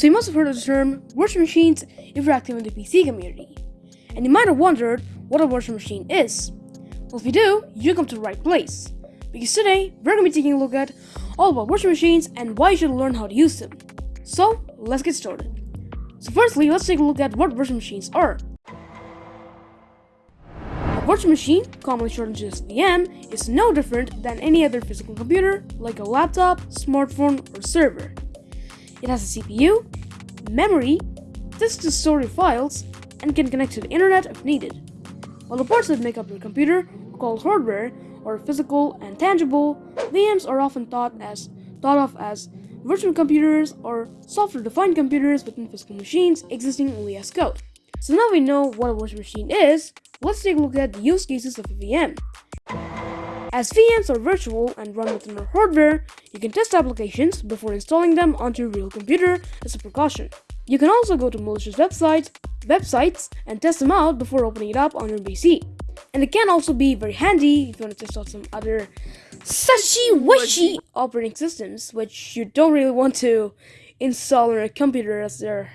So you must have heard of the term virtual machines if you're active in the PC community. And you might have wondered what a virtual machine is. Well, if you do, you come to the right place. Because today, we're going to be taking a look at all about virtual machines and why you should learn how to use them. So, let's get started. So firstly, let's take a look at what virtual machines are. A virtual machine, commonly shortened to just VM, is no different than any other physical computer like a laptop, smartphone, or server. It has a CPU, memory, disk to store your files, and can connect to the internet if needed. While the parts that make up your computer, called hardware, are physical and tangible, VMs are often thought as thought of as virtual computers or software-defined computers within physical machines existing only as code. So now we know what a virtual machine is, let's take a look at the use cases of a VM. As VMs are virtual and run within our hardware, you can test applications before installing them onto your real computer as a precaution. You can also go to malicious websites, websites and test them out before opening it up on your PC. And it can also be very handy if you want to test out some other sushi wishy operating systems, which you don't really want to install on your computer as they're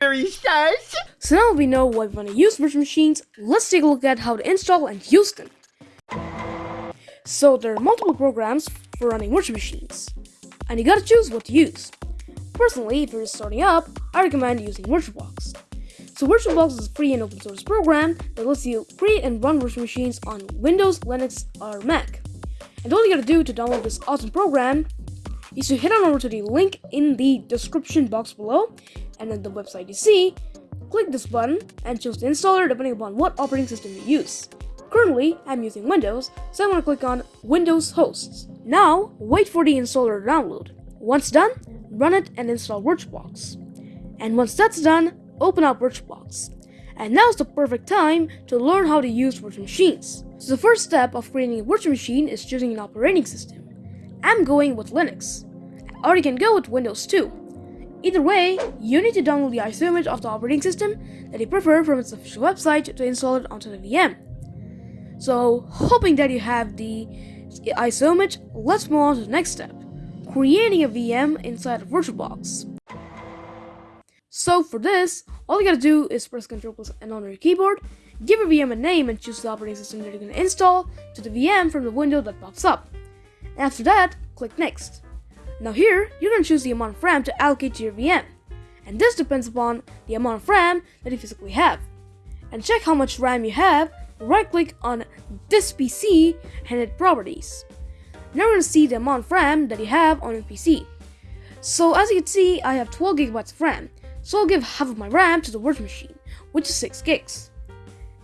very sus. So now we know why we want to use virtual machines, let's take a look at how to install and use them. So there are multiple programs for running virtual machines, and you gotta choose what to use. Personally, if you're starting up, I recommend using VirtualBox. So VirtualBox is a free and open source program that lets you create and run virtual machines on Windows, Linux, or Mac. And all you gotta do to download this awesome program is to head on over to the link in the description box below, and then the website you see, click this button and choose the installer depending upon what operating system you use. Currently, I'm using Windows, so I'm going to click on Windows Hosts. Now, wait for the installer to download. Once done, run it and install VirtualBox. And once that's done, open up VirtualBox. And now's the perfect time to learn how to use virtual machines. So the first step of creating a virtual machine is choosing an operating system. I'm going with Linux, or you can go with Windows too. Either way, you need to download the ISO image of the operating system that you prefer from its official website to install it onto the VM. So, hoping that you have the ISO image, let's move on to the next step, creating a VM inside of VirtualBox. So for this, all you gotta do is press Ctrl plus N on your keyboard, give your VM a name and choose the operating system that you're gonna install to the VM from the window that pops up. After that, click Next. Now here, you're gonna choose the amount of RAM to allocate to your VM, and this depends upon the amount of RAM that you physically have. And check how much RAM you have right click on this PC and hit properties. Now we're see the amount of RAM that you have on your PC. So as you can see, I have 12 gigabytes of RAM, so I'll give half of my RAM to the virtual machine, which is 6 gigs.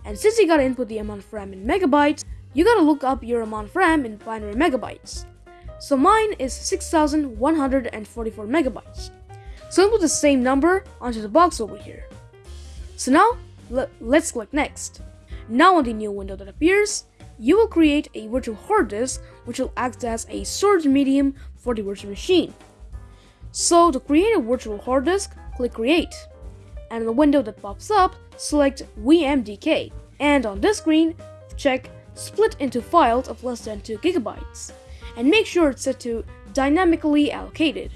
And since you gotta input the amount of RAM in megabytes, you gotta look up your amount of RAM in binary megabytes. So mine is 6144 megabytes. So input the same number onto the box over here. So now, let's click next. Now on the new window that appears, you will create a virtual hard disk which will act as a storage medium for the virtual machine. So to create a virtual hard disk, click create. And in the window that pops up, select VMDK. And on this screen, check split into files of less than 2 gigabytes. And make sure it's set to dynamically allocated.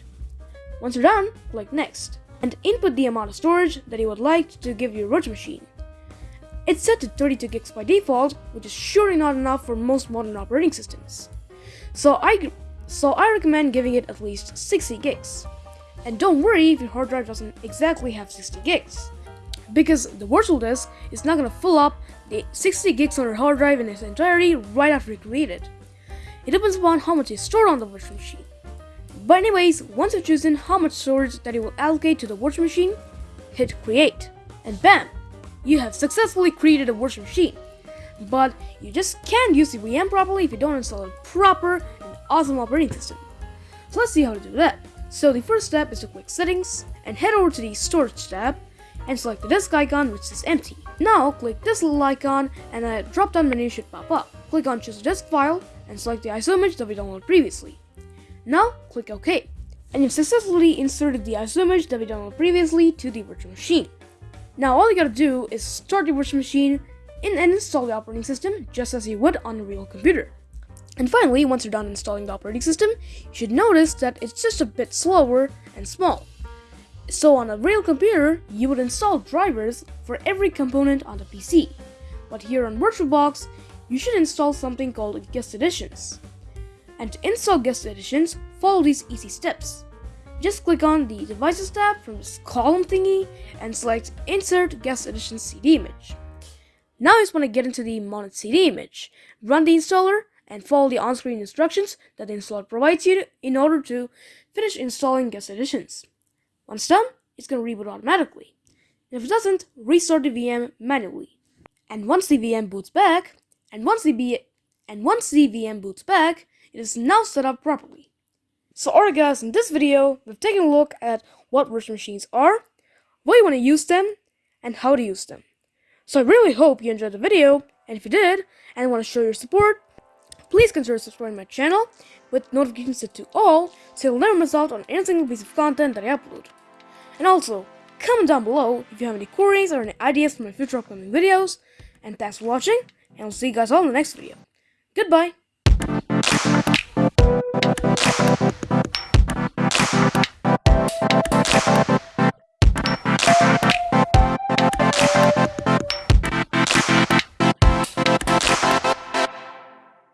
Once you're done, click next. And input the amount of storage that you would like to give your virtual machine. It's set to 32 gigs by default, which is surely not enough for most modern operating systems. So I, so I recommend giving it at least 60 gigs. And don't worry if your hard drive doesn't exactly have 60 gigs, because the virtual disk is not going to fill up the 60 gigs on your hard drive in its entirety right after you create it. It depends upon how much is stored on the virtual machine. But anyways, once you've chosen how much storage that you will allocate to the virtual machine, hit create, and bam, you have successfully created a virtual machine. But you just can't use the VM properly if you don't install a proper and awesome operating system. So let's see how to do that. So the first step is to click settings and head over to the storage tab and select the disk icon which is empty. Now click this little icon and a drop down menu should pop up. Click on choose a disk file and select the ISO image that we downloaded previously. Now click OK. And you've successfully inserted the ISO image that we downloaded previously to the virtual machine. Now all you gotta do is start the virtual machine and install the operating system just as you would on a real computer. And finally, once you're done installing the operating system, you should notice that it's just a bit slower and small. So on a real computer, you would install drivers for every component on the PC. But here on VirtualBox, you should install something called guest additions. And to install guest additions, follow these easy steps. Just click on the devices tab from this column thingy and select insert guest addition CD image. Now I just want to get into the mounted CD image, run the installer and follow the on-screen instructions that the installer provides you in order to finish installing guest additions. Once done, it's going to reboot automatically. If it doesn't, restart the VM manually. And once the VM boots back, and once the B and once the VM boots back, it is now set up properly. So alright guys, in this video, we've taken a look at what virtual machines are, why you want to use them, and how to use them. So I really hope you enjoyed the video, and if you did, and want to show your support, please consider subscribing my channel with notifications set to all so you'll never miss out on any single piece of content that I upload. And also, comment down below if you have any queries or any ideas for my future upcoming videos, and thanks for watching, and I'll see you guys all in the next video. Goodbye!